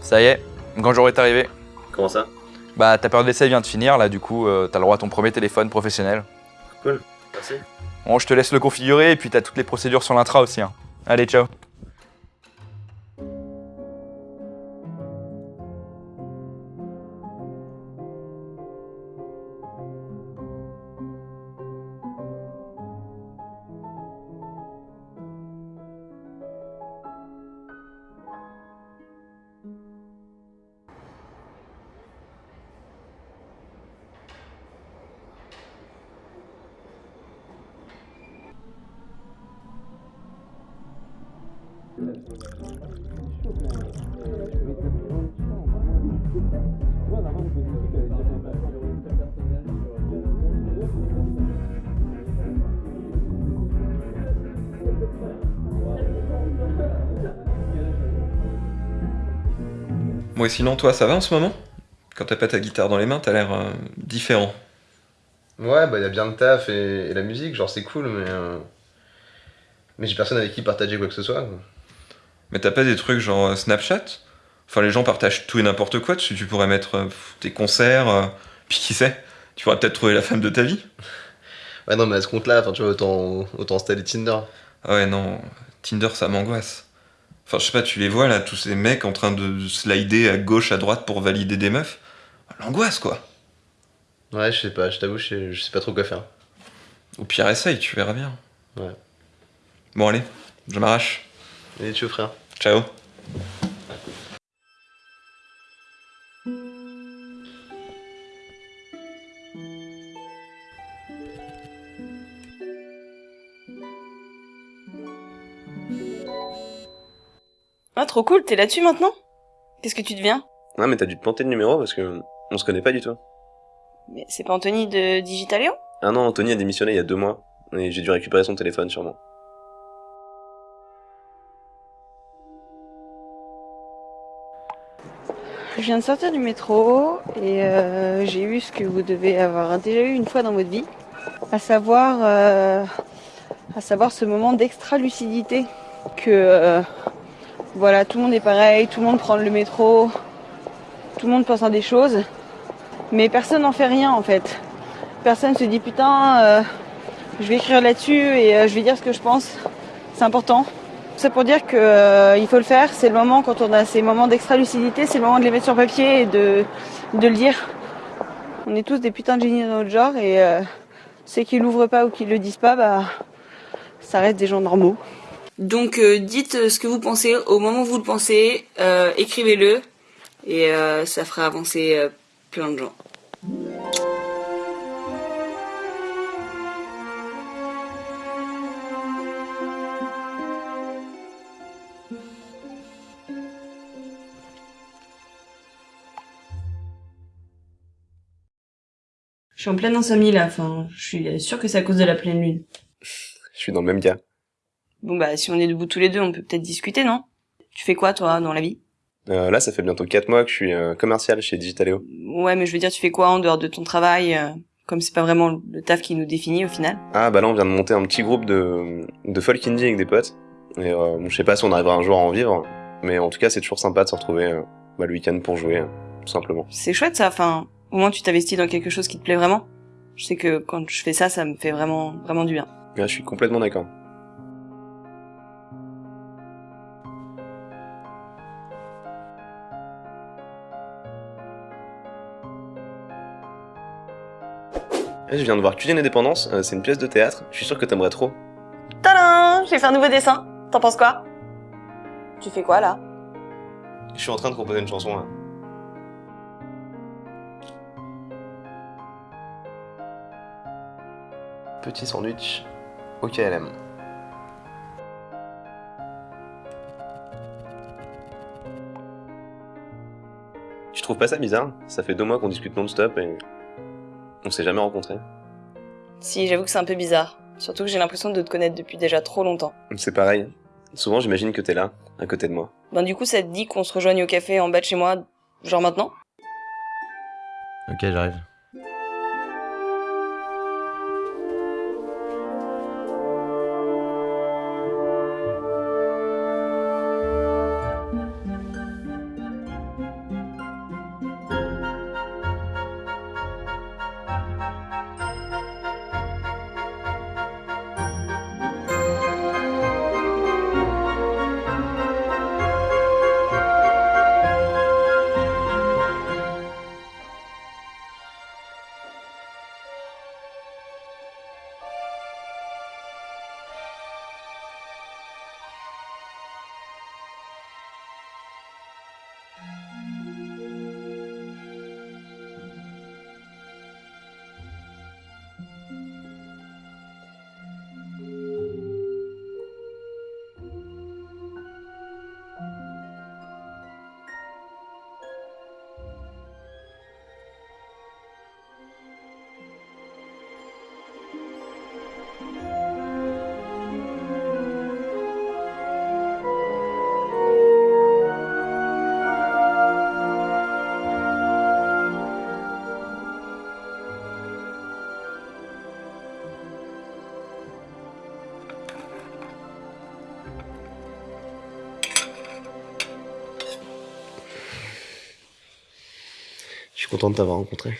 Ça y est, grand jour est arrivé. Comment ça? Bah ta période d'essai vient de finir, là du coup euh, t'as le droit à ton premier téléphone professionnel. Cool, merci. Bon je te laisse le configurer et puis t'as toutes les procédures sur l'intra aussi. hein. Allez ciao. Bon et sinon toi ça va en ce moment Quand t'as pas ta guitare dans les mains, t'as l'air euh, différent. Ouais, bah y a bien le taf et, la musique, genre c'est cool, mais. euh, Mais j'ai personne avec qui partager quoi que ce soit. Mais t'as pas des trucs genre euh, Snapchat? Enfin les gens partagent tout et n'importe quoi dessus, tu pourrais mettre euh, tes concerts, euh, puis qui sait? Tu pourrais peut-être trouver la femme de ta vie. Ouais, non, mais à ce compte-là, enfin, tu vois, autant, autant installer Tinder. Ah ouais non, Tinder ça m'angoisse. Enfin je sais pas, tu les vois là, tous ces mecs en train de slider à gauche, à droite pour valider des meufs? L'angoisse quoi. Ouais, je sais pas, je t'avoue, je je sais pas trop quoi faire. Au pire essaye, tu verras bien. Ouais. Bon allez, je m'arrache. Et tu veux, frère Ciao. Ah, trop cool, t'es là-dessus maintenant? Qu'est-ce que tu deviens? Ouais, mais t'as dû te planter de numéro parce que on se connaît pas du tout. Mais c'est pas Anthony de Digitaléo? Ah non, Anthony a démissionné il y a deux mois. Et j'ai dû récupérer son téléphone sûrement. Viens de sortir du métro et euh, j'ai eu ce que vous devez avoir déjà eu une fois dans votre vie, à savoir, euh, à savoir ce moment d'extra lucidité que euh, voilà tout le monde est pareil, tout le monde prend le métro, tout le monde pense à des choses, mais personne n'en fait rien en fait. Personne se dit putain, je vais écrire là-dessus et je vais dire ce que je pense. C'est important. C'est pour dire que euh, faut le faire. C'est le moment quand on a ces moments d'extra lucidité, c'est le moment de les mettre sur papier et de, de le dire. On est tous des putains de génies dans notre genre et euh, ceux qui l'ouvrent pas ou qui le disent pas, bah ça reste des gens normaux. Donc euh, dites ce que vous pensez au moment où vous le pensez, écrivez-le et ça fera avancer plein de gens. Suis en pleine insomnie là, enfin, je suis sûre que c'est à cause de la pleine lune. Je suis dans le même cas. Bon bah si on est debout tous les deux, on peut peut-être discuter, non? Tu fais quoi toi dans la vie? Euh, là, ça fait bientôt 4 mois que je suis euh, commercial chez Digitaléo. Ouais, mais je veux dire, tu fais quoi en dehors de ton travail euh, Comme c'est pas vraiment le taf qui nous définit au final? Ah, bah là, on vient de monter un petit groupe de, de folk indie avec des potes. Et euh, bon, je sais pas si on arrivera un jour à en vivre, mais en tout cas, c'est toujours sympa de se retrouver euh, bah, le week-end pour jouer, euh, tout simplement. C'est chouette ça, enfin, au moins tu t'investis dans quelque chose qui te plaît vraiment. Je sais que quand je fais ça, ça me fait vraiment, vraiment du bien. Ouais, je suis complètement d'accord. Eh, Je viens de voir Cuisine Indépendance, euh, c'est une pièce de théâtre, je suis sûr que t'aimerais trop. Tadam J'ai fait un nouveau dessin. T'en penses quoi? Tu fais quoi là? Je suis en train de composer une chanson là. Petit sandwich au KLM. Tu trouves pas ça bizarre Ça fait deux mois qu'on discute non-stop et on s'est jamais rencontrés. Si, j'avoue que c'est un peu bizarre. Surtout que j'ai l'impression de te connaître depuis déjà trop longtemps. C'est pareil. Souvent j'imagine que t'es là, à côté de moi. Ben du coup, ça te dit qu'on se rejoigne au café en bas de chez moi, genre maintenant? Ok, j'arrive. Suis content de t'avoir rencontré.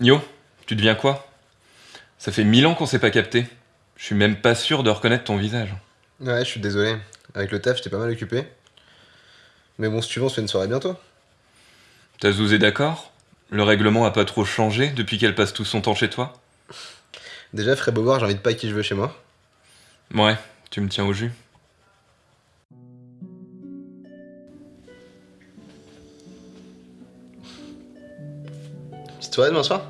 Yo, tu deviens quoi? Ça fait mille ans qu'on s'est pas capté. Je suis même pas sûr de reconnaître ton visage. Ouais, je suis désolé. Avec le taf, j'étais pas mal occupé. Mais bon, si tu veux, on se fait une soirée bientôt. Ta Zouz est d'accord? Le règlement a pas trop changé depuis qu'elle passe tout son temps chez toi? Déjà, Fred Beauvoir, j'invite pas qui je veux chez moi. Ouais, tu me tiens au jus. Petite soirée demain soir?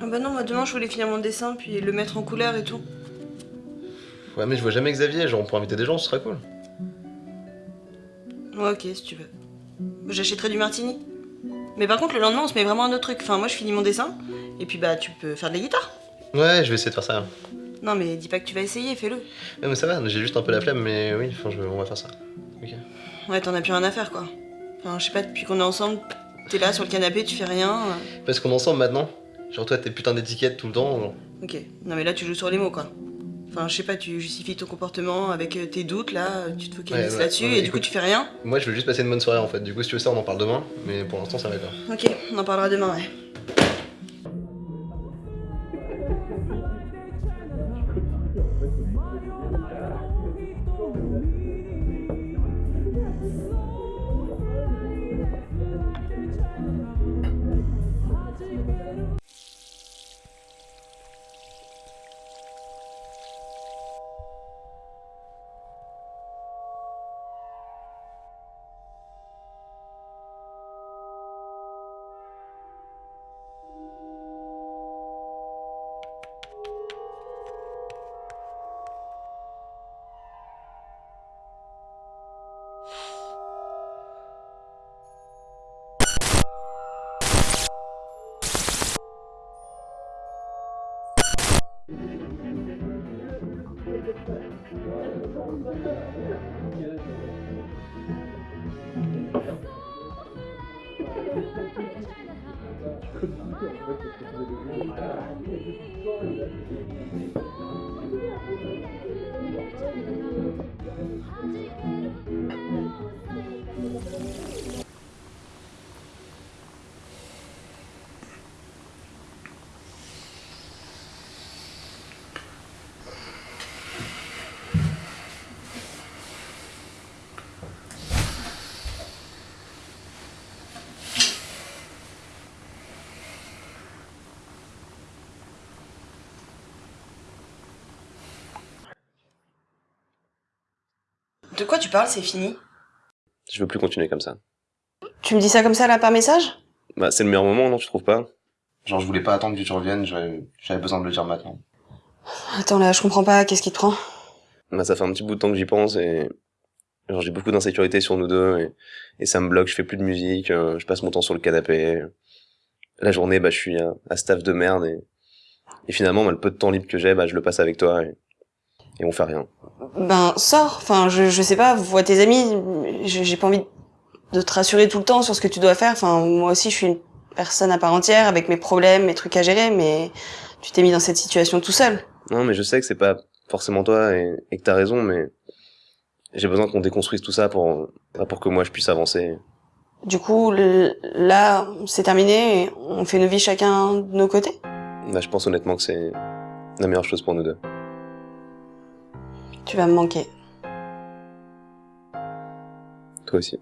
Ah bah non, moi demain je voulais finir mon dessin puis le mettre en couleur et tout. Ouais, mais je vois jamais Xavier, genre on pourrait inviter des gens, ce serait cool. Ouais, ok, si tu veux. J'achèterai du martini. Mais par contre, le lendemain, on se met vraiment un autre truc. Enfin, moi, je finis mon dessin, et puis bah, tu peux faire de la guitare. Ouais, je vais essayer de faire ça. Non, mais dis pas que tu vas essayer, fais-le. Ouais, mais ça va, j'ai juste un peu la flemme, mais oui, enfin, je... on va faire ça. Ok. Ouais, t'en as plus rien à faire, quoi. Enfin, je sais pas, depuis qu'on est ensemble, t'es là sur le canapé, tu fais rien. Parce qu'on est ensemble maintenant Genre toi, tes putains d'étiquettes tout le temps, genre. Ok. Non, mais là, tu joues sur les mots, quoi. Enfin, je sais pas, tu justifies ton comportement avec euh, tes doutes, là, euh, tu te focalises Ouais, là-dessus, ouais, et du coup, tu fais rien. Moi, je veux juste passer une bonne soirée en fait. Du coup, si tu veux ça, on en parle demain, mais pour l'instant, ça va quoi. Ok, on en parlera demain, ouais. De quoi tu parles, c'est fini? Je veux plus continuer comme ça. Tu me dis ça comme ça, là, par message? Bah, c'est le meilleur moment, non, tu trouves pas? Genre, je voulais pas attendre que tu reviennes, j'avais besoin de le dire maintenant. Attends, là, je comprends pas, qu'est-ce qui te prend? Bah, ça fait un petit bout de temps que j'y pense et. Genre, j'ai beaucoup d'insécurité sur nous deux et... et ça me bloque, je fais plus de musique, euh, je passe mon temps sur le canapé. La journée, bah, je suis à, à staff de merde et. Et finalement, bah, le peu de temps libre que j'ai, bah, je le passe avec toi et, et on fait rien. Ben, sors. Enfin, je, je sais pas, vois tes amis. J'ai pas envie de te rassurer tout le temps sur ce que tu dois faire. Enfin, moi aussi, je suis une personne à part entière avec mes problèmes, mes trucs à gérer, mais tu t'es mis dans cette situation tout seul. Non, mais je sais que c'est pas forcément toi et, et que t'as raison, mais j'ai besoin qu'on déconstruise tout ça pour, bah, pour que moi je puisse avancer. Du coup, là, c'est terminé. et On fait nos vies chacun de nos côtés? Là, je pense honnêtement que c'est la meilleure chose pour nous deux. Tu vas me manquer. Toi aussi.